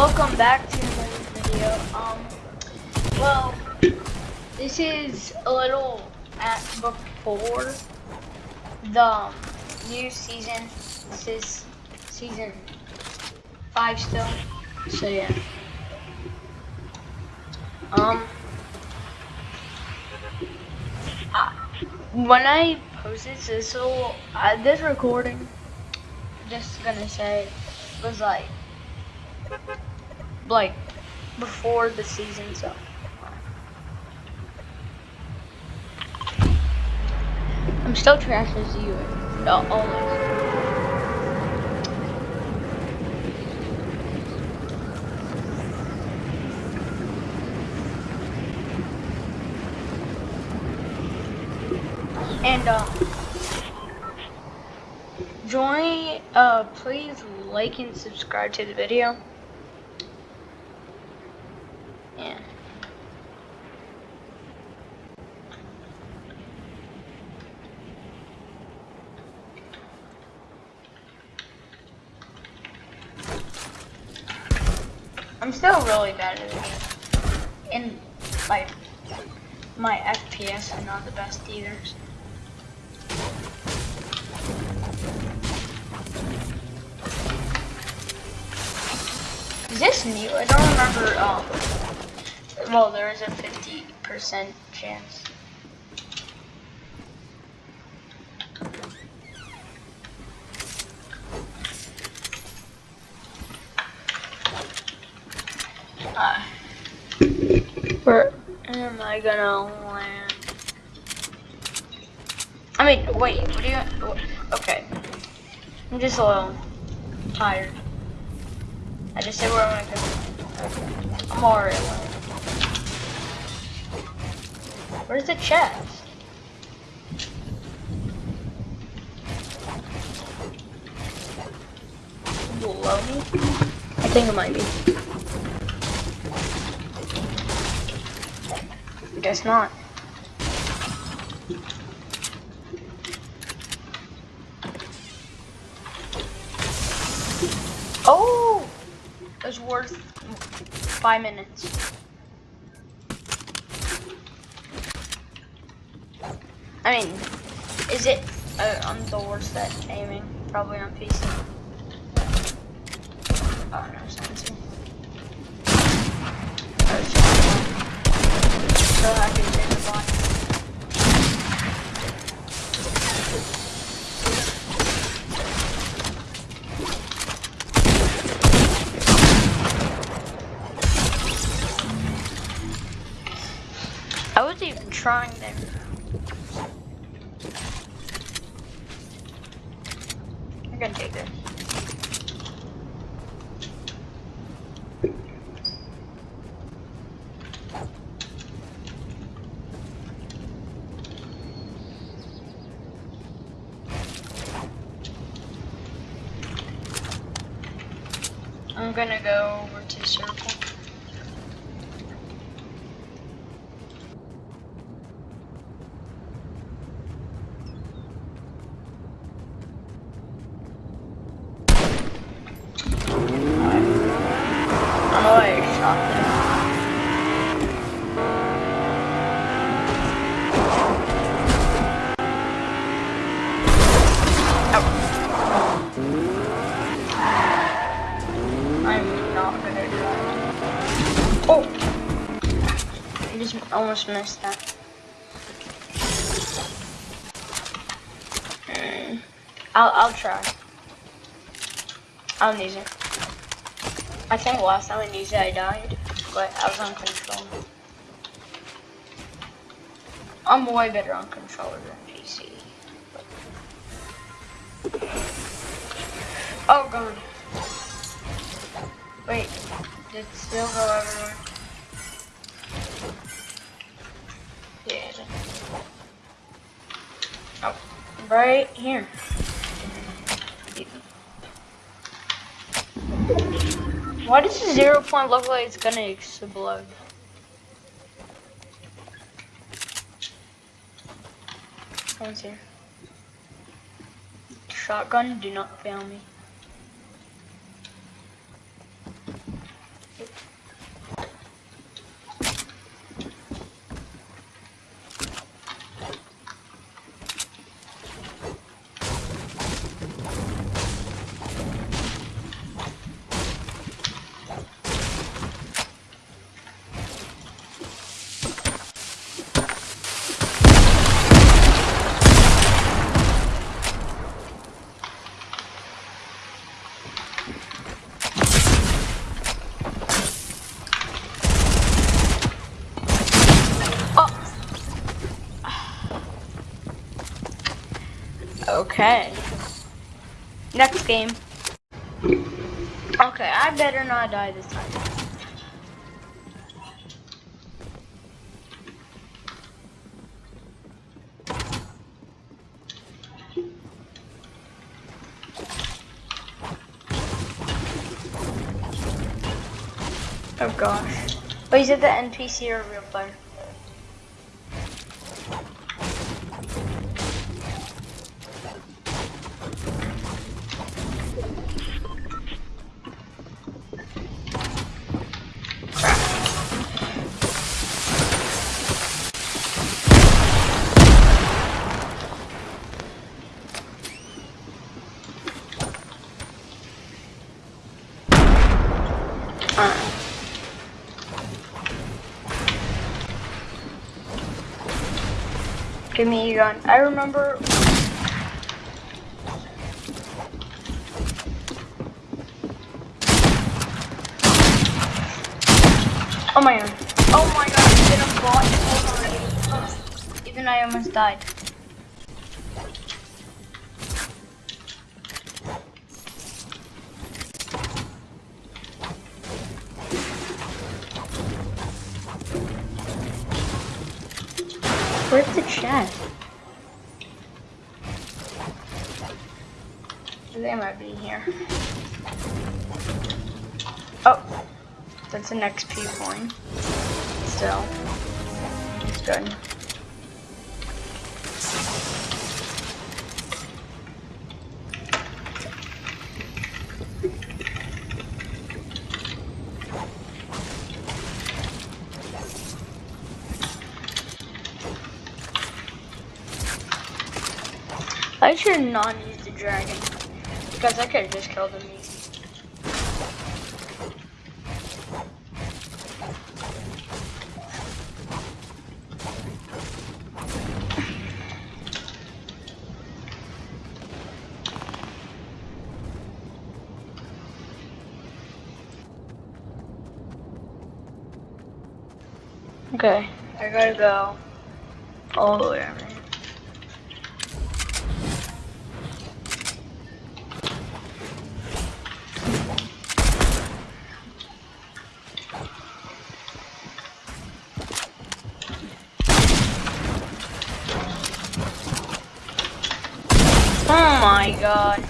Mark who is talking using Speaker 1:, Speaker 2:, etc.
Speaker 1: welcome back to another video. Um, well, this is a little at before the new season. This is season five still. So yeah. Um, uh, when I post this, this will uh, this recording. Just gonna say was like like before the season, so. I'm still trash as you. No. And uh, join, uh, please like and subscribe to the video. Yeah. I'm still really bad at it. And like my FPS are not the best either. Is this new? I don't remember. Um, well, there is a 50% chance. Uh, where am I gonna land? I mean, wait, what do you, okay. I'm just a little tired. I just said where I'm gonna go. I'm Where's the chest? Below me? I think it might be. Guess not. Oh! It was worth five minutes. I mean, is it? Uh, I'm the worst at aiming, probably on PC. Oh no, sensor. Bot. I was even trying there. I'm gonna take this. I'm gonna go over to circle. I don't know why I shot that. I'm not gonna try. Oh! I just almost missed that. Hmm. I'll, I'll try. I'll use it. I think last time I used it I died, but I was on control. I'm way better on controller than PC. Oh god. Wait, did it still go everywhere? Right here. Why does the zero point look like it's gonna explode? Someone's here. Shotgun, do not fail me. Okay. Next game. Okay, I better not die this time. Oh gosh. Wait, is it the NPC or real player? Give me a gun. I remember. Oh my god. Oh my god, I did a bot already. Even I almost died. Where's the chest? They might be here. Oh, that's an XP point. Still, it's good. I should not use the dragon. Because I could have just killed him. Okay, I gotta go all the way my god.